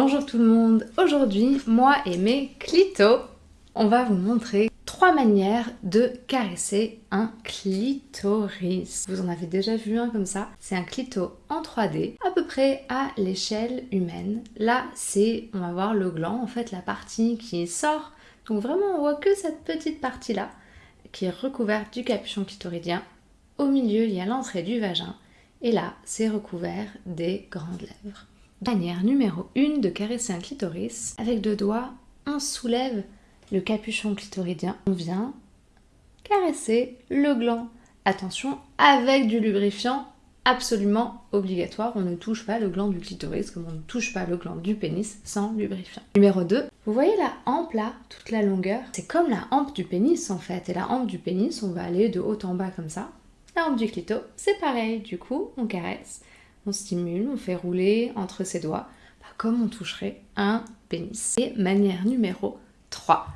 Bonjour tout le monde, aujourd'hui moi et mes clitos, on va vous montrer trois manières de caresser un clitoris. Vous en avez déjà vu un comme ça, c'est un clito en 3D, à peu près à l'échelle humaine. Là c'est, on va voir le gland, en fait la partie qui sort, donc vraiment on voit que cette petite partie là, qui est recouverte du capuchon clitoridien. Au milieu il y a l'entrée du vagin, et là c'est recouvert des grandes lèvres. Manière numéro 1 de caresser un clitoris. Avec deux doigts, on soulève le capuchon clitoridien. On vient caresser le gland. Attention, avec du lubrifiant absolument obligatoire. On ne touche pas le gland du clitoris comme on ne touche pas le gland du pénis sans lubrifiant. Numéro 2, vous voyez la hampe là, toute la longueur? C'est comme la hampe du pénis en fait. Et la hampe du pénis, on va aller de haut en bas comme ça. La hampe du clito, c'est pareil. Du coup, on caresse on stimule, on fait rouler entre ses doigts, bah, comme on toucherait un pénis. Et manière numéro 3,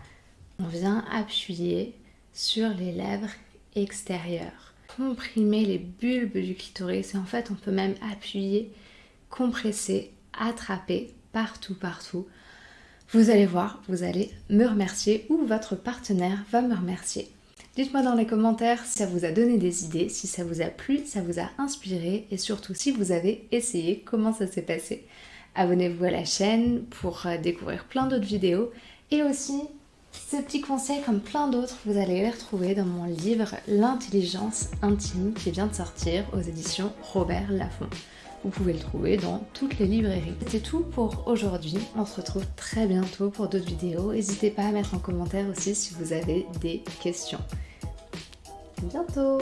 on vient appuyer sur les lèvres extérieures, comprimer les bulbes du clitoris et en fait on peut même appuyer, compresser, attraper partout, partout. Vous allez voir, vous allez me remercier ou votre partenaire va me remercier. Dites-moi dans les commentaires si ça vous a donné des idées, si ça vous a plu, si ça vous a inspiré et surtout si vous avez essayé, comment ça s'est passé. Abonnez-vous à la chaîne pour euh, découvrir plein d'autres vidéos et aussi ces petits conseils comme plein d'autres, vous allez les retrouver dans mon livre L'intelligence intime qui vient de sortir aux éditions Robert Laffont. Vous pouvez le trouver dans toutes les librairies. C'était tout pour aujourd'hui. On se retrouve très bientôt pour d'autres vidéos. N'hésitez pas à mettre en commentaire aussi si vous avez des questions. À bientôt